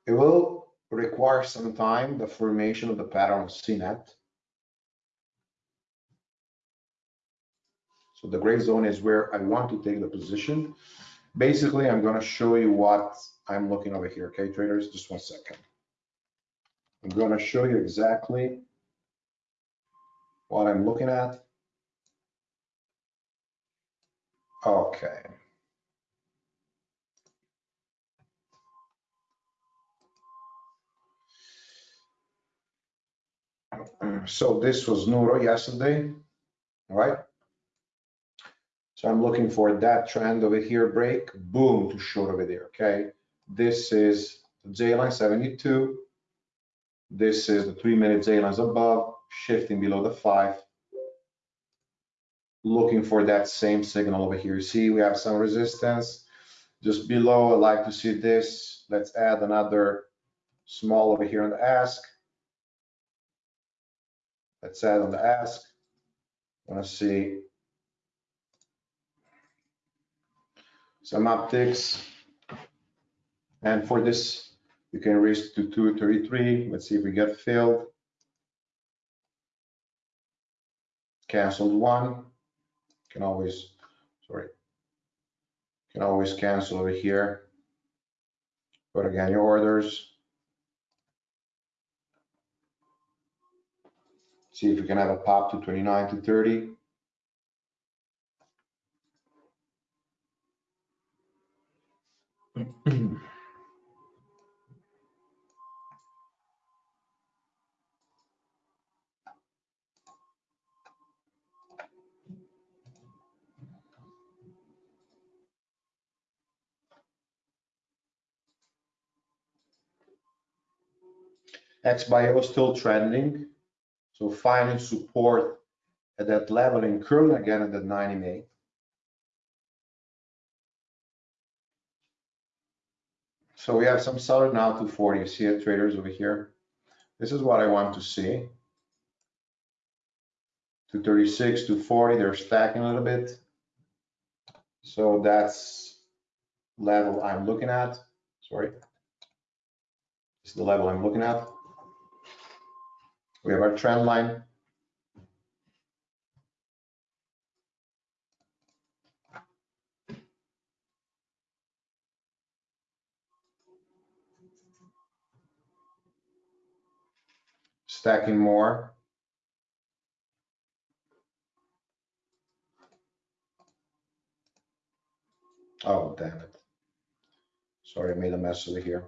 It will require some time, the formation of the pattern of CNET. So the gray zone is where I want to take the position. Basically, I'm going to show you what I'm looking over here. Okay, traders, just one second. I'm going to show you exactly what I'm looking at. Okay. So this was Nuro yesterday, right? So I'm looking for that trend over here break, boom, to short over there, okay? This is the J line 72. This is the three minute J lines above, shifting below the five. Looking for that same signal over here. See, we have some resistance just below. I'd like to see this. Let's add another small over here on the ask. Let's add on the ask. I want to see some upticks. And for this, you can raise to 233. Let's see if we get filled. Canceled one. Can always, sorry, can always cancel over here. But again, your orders. See if we can have a pop to 29 to 30. XBIO still trending. So finding support at that level and currently again at the 90 So we have some seller now to 40. You see it, traders over here. This is what I want to see. 236 to 40, they're stacking a little bit. So that's level I'm looking at. Sorry. This is the level I'm looking at. We have our trend line. Stacking more. Oh, damn it. Sorry, I made a mess over here.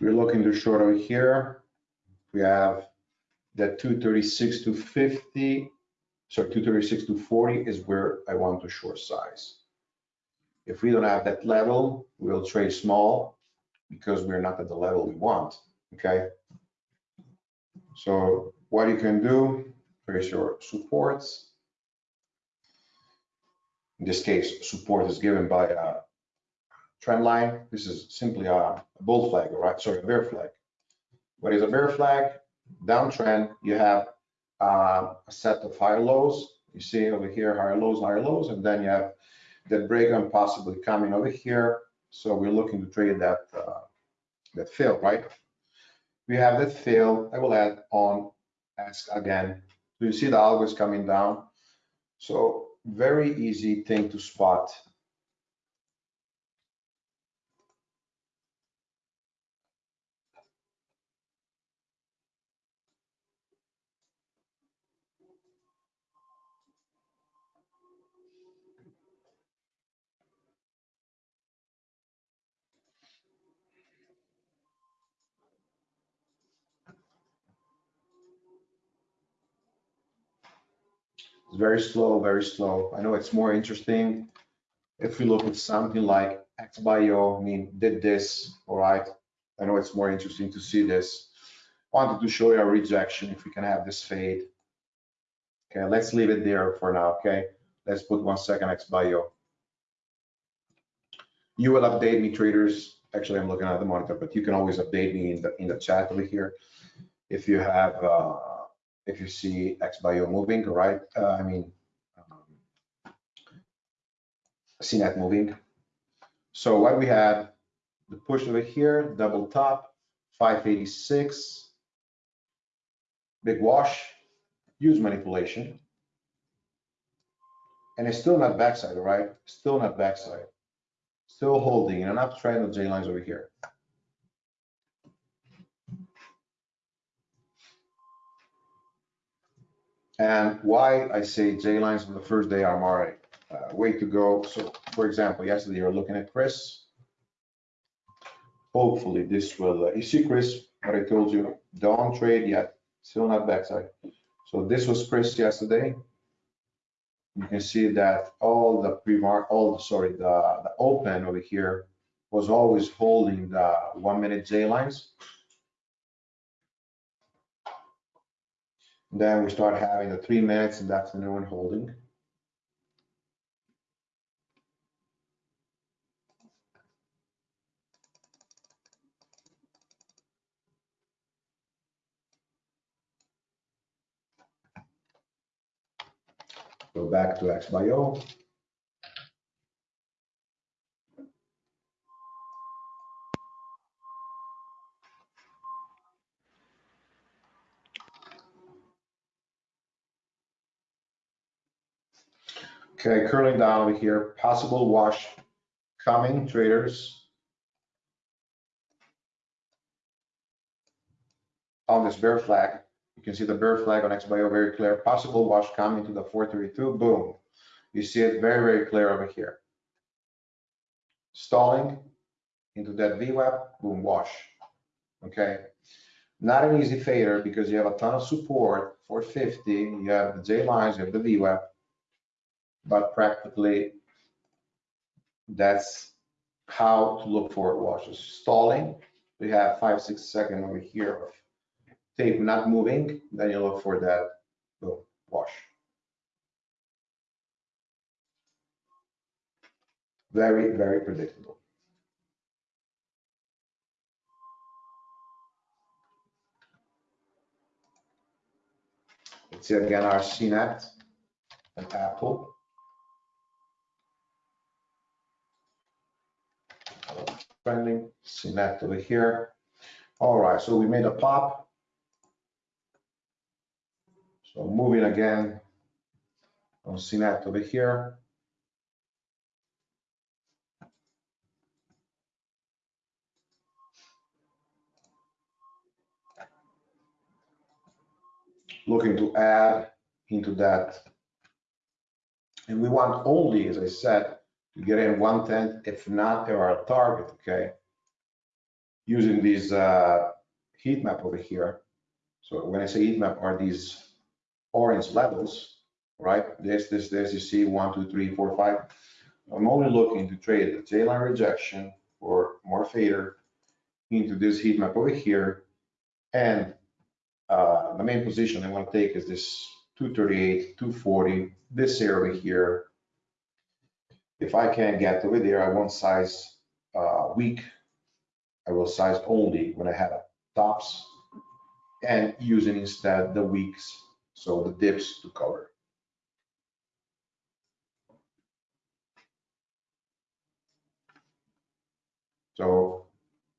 We're looking to short over here. We have that 236 to 50, sorry, 236 to 40 is where I want to short size. If we don't have that level, we'll trade small because we're not at the level we want, okay? So what you can do, here's your supports. In this case, support is given by a trend line. This is simply a bull flag, right? Sorry, a bear flag. What is a bear flag? Downtrend, you have uh, a set of higher lows. You see over here, higher lows, higher lows, and then you have that break and possibly coming over here. So we're looking to trade that uh, that fill, right? We have that fill. I will add on ask again. So you see the algo is coming down. So very easy thing to spot very slow, very slow. I know it's more interesting if we look at something like XBIO, I mean, did this, all right? I know it's more interesting to see this. Wanted to show you a rejection if we can have this fade. Okay, let's leave it there for now, okay? Let's put one second XBIO. You will update me, traders. Actually, I'm looking at the monitor, but you can always update me in the in the chat over here if you have uh, if you see XBIO moving, right? Uh, I mean, um, CNET moving. So what we have, the push over here, double top, 586, big wash, huge manipulation. And it's still not backside, right? Still not backside. Still holding in an uptrend of J lines over here. And why I say J lines on the first day are alright. uh, way to go. So for example, yesterday you're looking at Chris. Hopefully this will, uh, you see Chris, what I told you, don't trade yet, still not backside. So this was Chris yesterday. You can see that all the pre-mark, all, the, sorry, the, the open over here was always holding the one minute J lines. Then we start having the three minutes and that's the new one holding. Go back to X Okay, curling down over here, possible wash coming, traders. On this bear flag, you can see the bear flag on XBio very clear. Possible wash coming to the 432, boom. You see it very, very clear over here. Stalling into that VWAP, boom, wash. Okay. Not an easy fader because you have a ton of support, 450, you have the J lines, you have the VWAP, but practically that's how to look for washes. Stalling, we have five, six seconds over here of tape not moving, then you look for that boom, wash. Very, very predictable. Let's see again our CNET and Apple. Trending, CNET over here. All right, so we made a pop. So moving again on CNET over here. Looking to add into that. And we want only, as I said, to get in one tenth, if not our target, okay? Using this uh, heat map over here. So when I say heat map, are these orange levels, right? This, this, this, you see one, two, three, four, five. I'm only looking to trade the J-line rejection or more fader into this heat map over here. And uh, the main position I want to take is this 238, 240, this area here. If I can't get over there, I won't size uh, weak. I will size only when I have tops and using instead the weeks so the dips to cover. So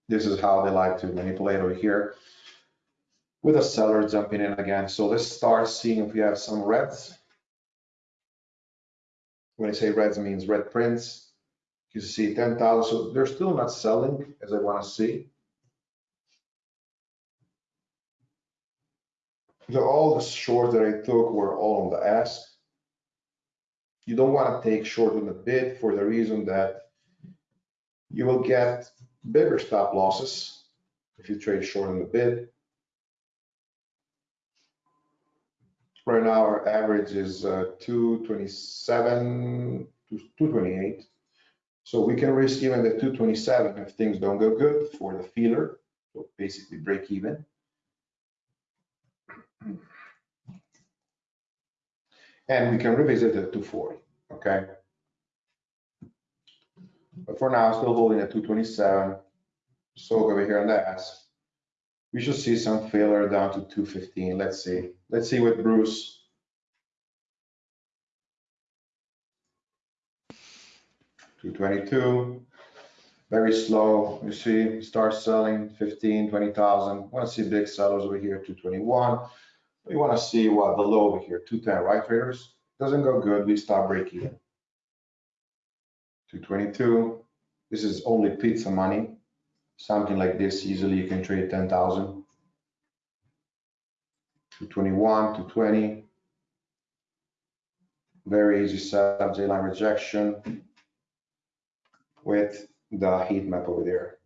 this is how they like to manipulate over here with a seller jumping in again. So let's start seeing if we have some reds. When I say reds, means red prints. You see 10,000, so they're still not selling as I want to see. So all the shorts that I took were all on the ask. You don't want to take short on the bid for the reason that you will get bigger stop losses if you trade short on the bid. Right now, our average is uh, 227 to 228. So we can risk even the 227 if things don't go good for the feeler. So basically break even. And we can revisit the 240, okay? But for now, still holding at 227. So over here on the ask, we should see some failure down to 215. Let's see. Let's see what Bruce. Two twenty-two, very slow. You see, start selling 15, 20,000. Want to see big sellers over here, 221. We want to see what the low over here, 210, right, traders? Doesn't go good. We stop breaking. even. 222. This is only pizza money. Something like this, easily you can trade 10,000. to 21 to 20 Very easy setup, J-line rejection with the heat map over there.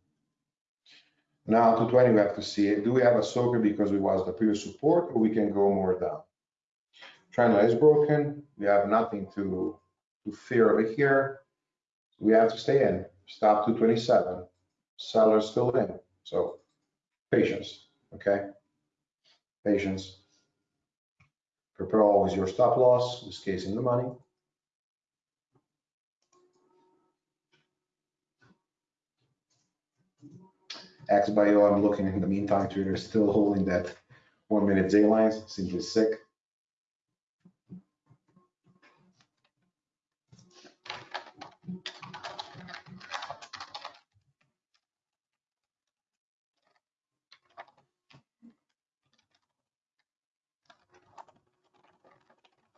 Now to 20, we have to see, it. do we have a soaker because we was the previous support or we can go more down? Trend line is broken. We have nothing to, to fear over here. We have to stay in. Stop to 27. Seller still in. So patience, okay? Patience. Prepare always your stop loss, this case in the money. XBio, I'm looking in the meantime, trader still holding that one minute J lines, simply sick.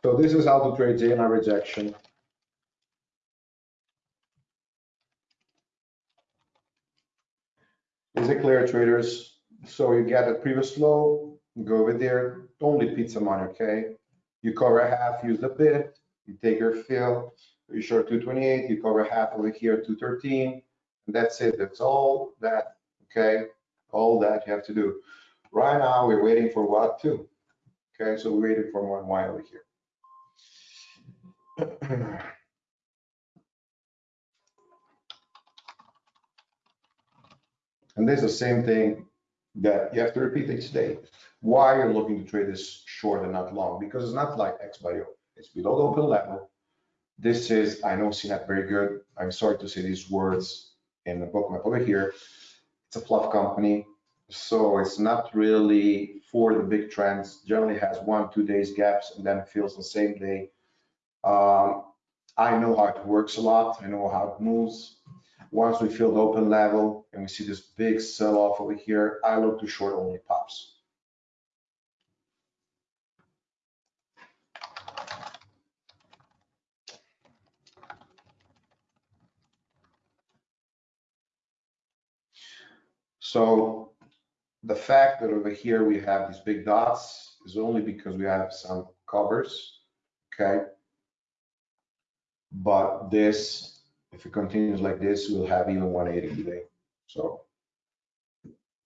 So this is how to trade J-line rejection. Is it clear, traders? So you get a previous low, go over there, only pizza money, okay? You cover half, use the bid, you take your fill, you short 228, you cover half over here, 213, and that's it. That's all that, okay? All that you have to do. Right now, we're waiting for what too? Okay, so we're waiting for one Y over here. And there's the same thing that you have to repeat each day. Why you're looking to trade this short and not long? Because it's not like XBio. It's below the open level. This is, I know CNET very good. I'm sorry to say these words in the bookmap over here. It's a fluff company. So it's not really for the big trends. Generally has one, two days gaps and then fills the same day. Um, I know how it works a lot. I know how it moves. Once we fill the open level and we see this big sell off over here, I look to short only pops. So the fact that over here we have these big dots is only because we have some covers, okay? But this, if it continues like this, we'll have even 180 today. So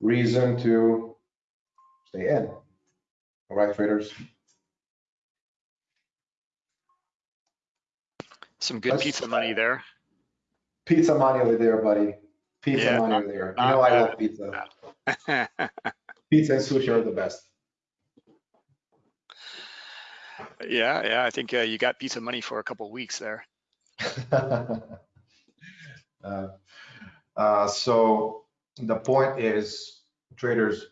reason to stay in. All right, traders. Some good Let's- pizza money there. Pizza money over there, buddy. Pizza Yeah, money not- over there. You know I love pizza. Pizza and sushi are the best. Yeah, yeah, I think uh, you got pizza money for a couple of weeks there. Uh, uh, So the point is, traders,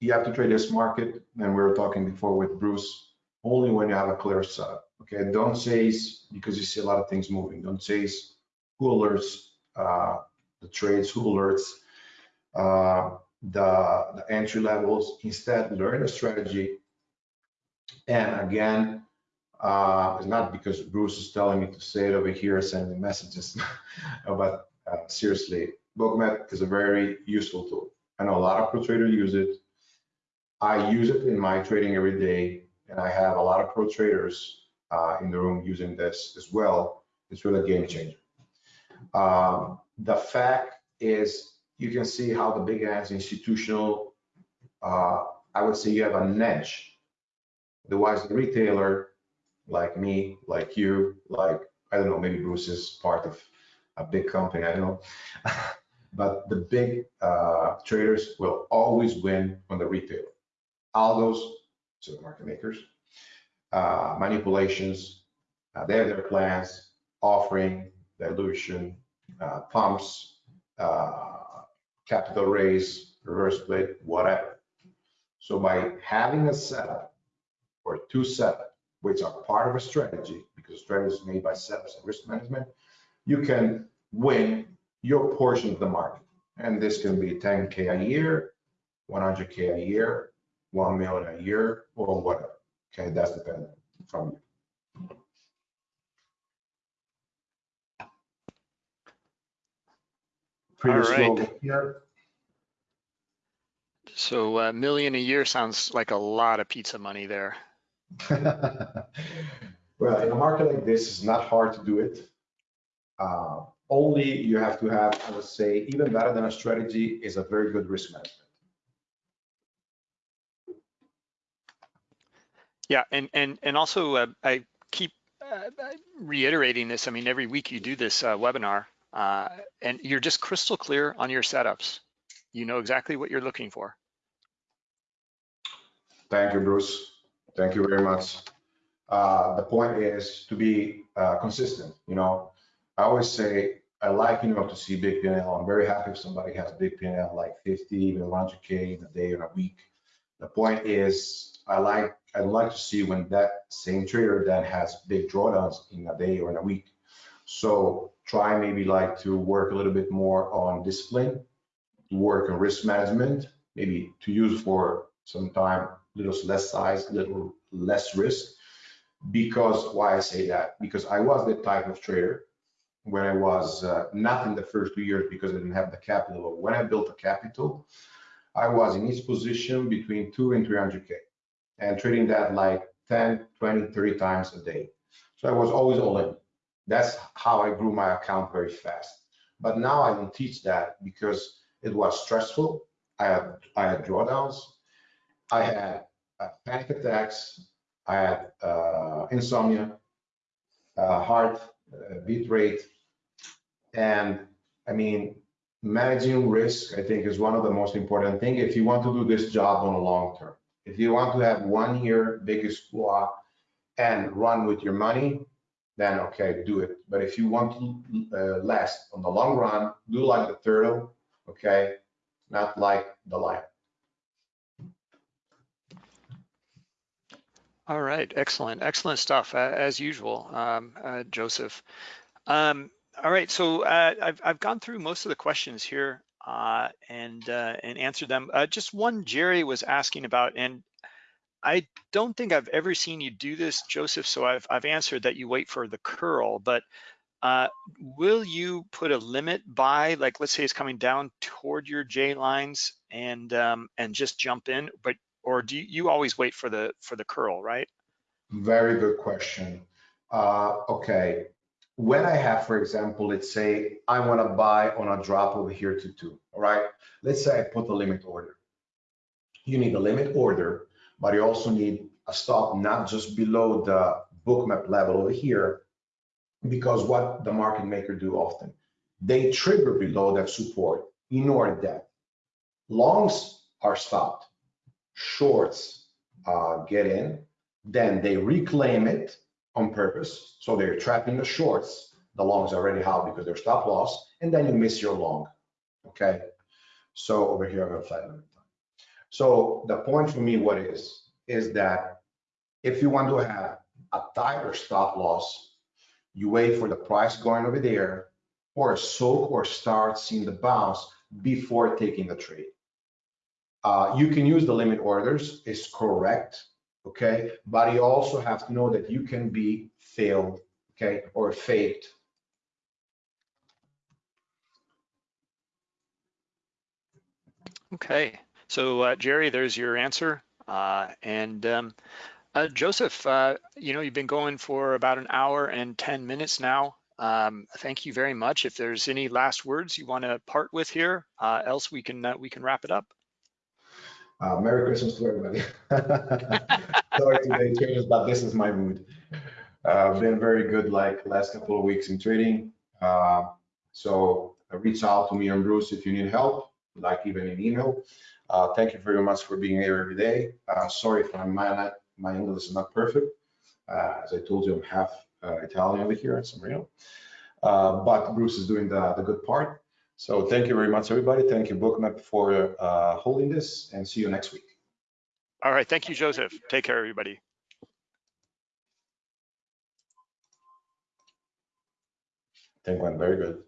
you have to trade this market, and we were talking before with Bruce, only when you have a clear setup. Okay, don't chase because you see a lot of things moving. Don't chase who alerts uh, the trades, who alerts uh, the, the entry levels. Instead, learn a strategy. And again, uh, it's not because Bruce is telling me to say it over here, sending messages, but uh, seriously, Bookmap is a very useful tool. I know a lot of pro traders use it. I use it in my trading every day, and I have a lot of pro traders uh, in the room using this as well. It's really a game changer. Um, the fact is, you can see how the big ass institutional, uh, I would say you have an edge. Otherwise, the retailer like me, like you, like, I don't know, maybe Bruce is part of a big company, I don't know. but the big uh, traders will always win on the retail. Algos, so market makers, uh, manipulations, uh, they have their plans, offering, dilution, uh, pumps, uh, capital raise, reverse split, whatever. So by having a setup or two setup which are part of a strategy, because strategy is made by setups and risk management, you can win your portion of the market. And this can be 10K a year, 100K a year, 1 million a year, or whatever. Okay, that's dependent from you. Pretty All right. here. So a million a year sounds like a lot of pizza money there. Well, in a market like this, it's not hard to do it. Uh, only you have to have, I would say, even better than a strategy is a very good risk management. Yeah, and and and also uh, I keep uh, reiterating this. I mean, every week you do this uh, webinar, uh, and you're just crystal clear on your setups. You know exactly what you're looking for. Thank you, Bruce. Thank you very much. Uh, the point is to be uh, consistent. You know, I always say I like, you know, to see big PNL. I'm very happy if somebody has big PNL like 50, even 100K in a day or a week. The point is I like, I'd like to see when that same trader then has big drawdowns in a day or in a week. So try maybe like to work a little bit more on discipline, to work on risk management, maybe to use for some time, little less size, little less risk. Because why I say that? Because I was the type of trader where I was uh, not in the first two years because I didn't have the capital. But when I built a capital, I was in each position between two and 300K and trading that like 10, 20, 30 times a day. So I was always all in. That's how I grew my account very fast. But now I don't teach that because it was stressful. I had, I had drawdowns. I had uh, panic attacks. I had uh, insomnia, uh, heart uh, beat rate. And I mean, managing risk, I think, is one of the most important things if you want to do this job on a long term. If you want to have one year biggest squat and run with your money, then okay, do it. But if you want to uh, last on the long run, do like the turtle, okay, not like the lion. All right, excellent, excellent stuff uh, as usual, um, uh, Joseph. Um, all right, so uh, I've I've gone through most of the questions here uh, and uh, and answered them. Uh, just one Jerry was asking about, and I don't think I've ever seen you do this, Joseph. So I've I've answered that you wait for the curl, but will you put a limit by, like, let's say it's coming down toward your J lines and um, and just jump in, but or do you, you always wait for the for the curl, right? Very good question. Uh, okay, when I have, for example, let's say I want to buy on a drop over here to two, all right? Let's say I put a limit order. You need a limit order, but you also need a stop not just below the bookmap level over here, because what the market maker do often, they trigger below that support in order that longs are stopped, shorts uh, get in, then they reclaim it on purpose. So they're trapping the shorts. The longs are already out because they're stop loss, and then you miss your long. Okay. So over here, I'm gonna flat limit time. So the point for me, what is, is that if you want to have a tighter stop loss, you wait for the price going over there or soak or start seeing the bounce before taking the trade. Uh, you can use the limit orders, is correct okay? But you also have to know that you can be failed, okay, or faked. Okay, so uh, Jerry, there's your answer. Uh, and um, uh, Joseph, uh, you know, you've been going for about an hour and 10 minutes now. Um, thank you very much. If there's any last words you want to part with here, uh, else we can we can wrap it up. Uh, Merry Christmas to everybody. Sorry today, traders, but this is my mood. Uh, been very good like last couple of weeks in trading. Uh, so uh, reach out to me and Bruce if you need help, like even an email. Uh, thank you very much for being here every day. Uh, sorry if my, my English is not perfect. Uh, as I told you, I'm half Italian over here in San Marino. but Bruce is doing the, the good part. So thank you very much, everybody. Thank you, Bookmap, for uh, holding this and see you next week. All right. Thank you, Joseph. Take care, everybody. I think went very good.